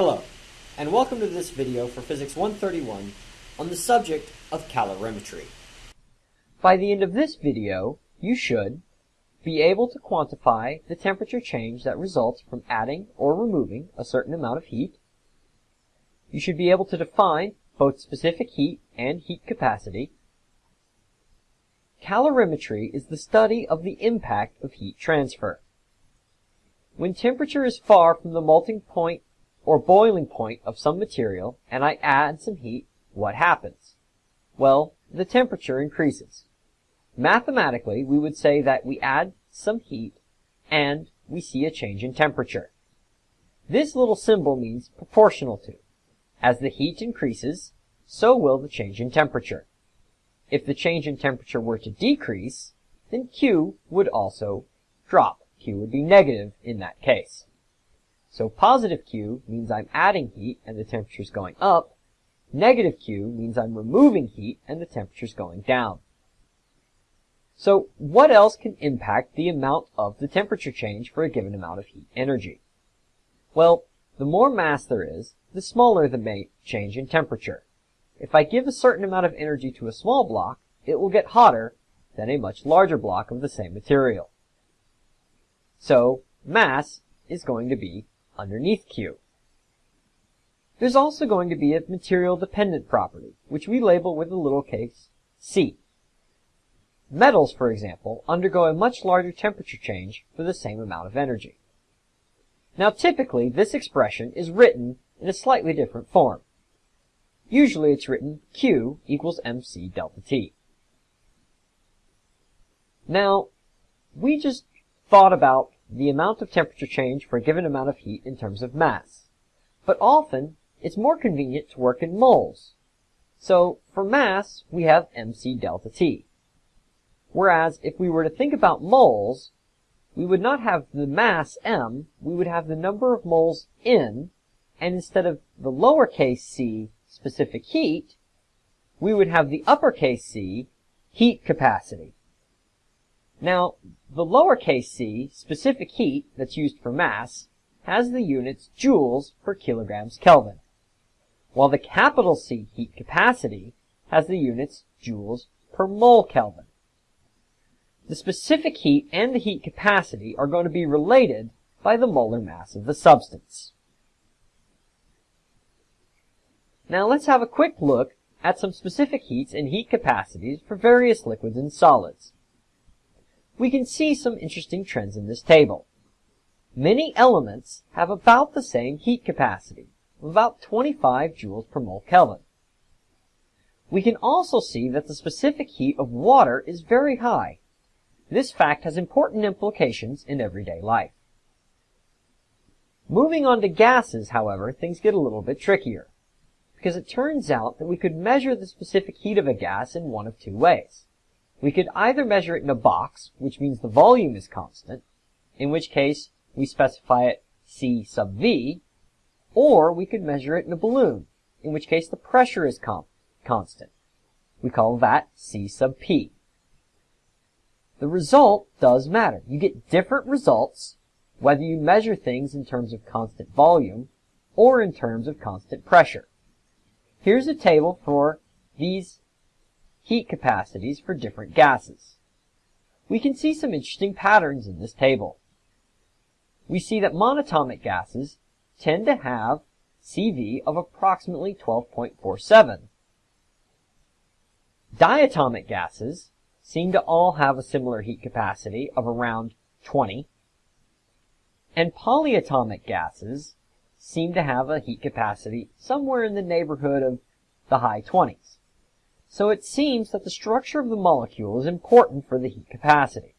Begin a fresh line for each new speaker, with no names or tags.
Hello, and welcome to this video for Physics 131 on the subject of calorimetry. By the end of this video, you should be able to quantify the temperature change that results from adding or removing a certain amount of heat. You should be able to define both specific heat and heat capacity. Calorimetry is the study of the impact of heat transfer. When temperature is far from the melting point or boiling point of some material and I add some heat, what happens? Well, the temperature increases. Mathematically, we would say that we add some heat and we see a change in temperature. This little symbol means proportional to. As the heat increases, so will the change in temperature. If the change in temperature were to decrease, then Q would also drop. Q would be negative in that case. So positive Q means I'm adding heat and the temperature's going up. Negative Q means I'm removing heat and the temperature's going down. So what else can impact the amount of the temperature change for a given amount of heat energy? Well, the more mass there is, the smaller the change in temperature. If I give a certain amount of energy to a small block, it will get hotter than a much larger block of the same material. So, mass is going to be underneath Q. There's also going to be a material dependent property, which we label with a little case C. Metals, for example, undergo a much larger temperature change for the same amount of energy. Now typically, this expression is written in a slightly different form. Usually it's written Q equals mc delta T. Now, we just thought about the amount of temperature change for a given amount of heat in terms of mass. But often, it's more convenient to work in moles. So, for mass, we have mc delta T. Whereas, if we were to think about moles, we would not have the mass m, we would have the number of moles in, and instead of the lowercase c specific heat, we would have the uppercase c heat capacity. Now, the lowercase c, specific heat, that's used for mass, has the units joules per kilograms Kelvin, while the capital C heat capacity has the units joules per mole Kelvin. The specific heat and the heat capacity are going to be related by the molar mass of the substance. Now let's have a quick look at some specific heats and heat capacities for various liquids and solids we can see some interesting trends in this table. Many elements have about the same heat capacity, about 25 joules per mole Kelvin. We can also see that the specific heat of water is very high. This fact has important implications in everyday life. Moving on to gases, however, things get a little bit trickier, because it turns out that we could measure the specific heat of a gas in one of two ways. We could either measure it in a box, which means the volume is constant, in which case we specify it C sub V, or we could measure it in a balloon, in which case the pressure is constant. We call that C sub P. The result does matter. You get different results whether you measure things in terms of constant volume or in terms of constant pressure. Here's a table for these heat capacities for different gases. We can see some interesting patterns in this table. We see that monatomic gases tend to have CV of approximately 12.47. Diatomic gases seem to all have a similar heat capacity of around 20. And polyatomic gases seem to have a heat capacity somewhere in the neighborhood of the high 20s. So it seems that the structure of the molecule is important for the heat capacity.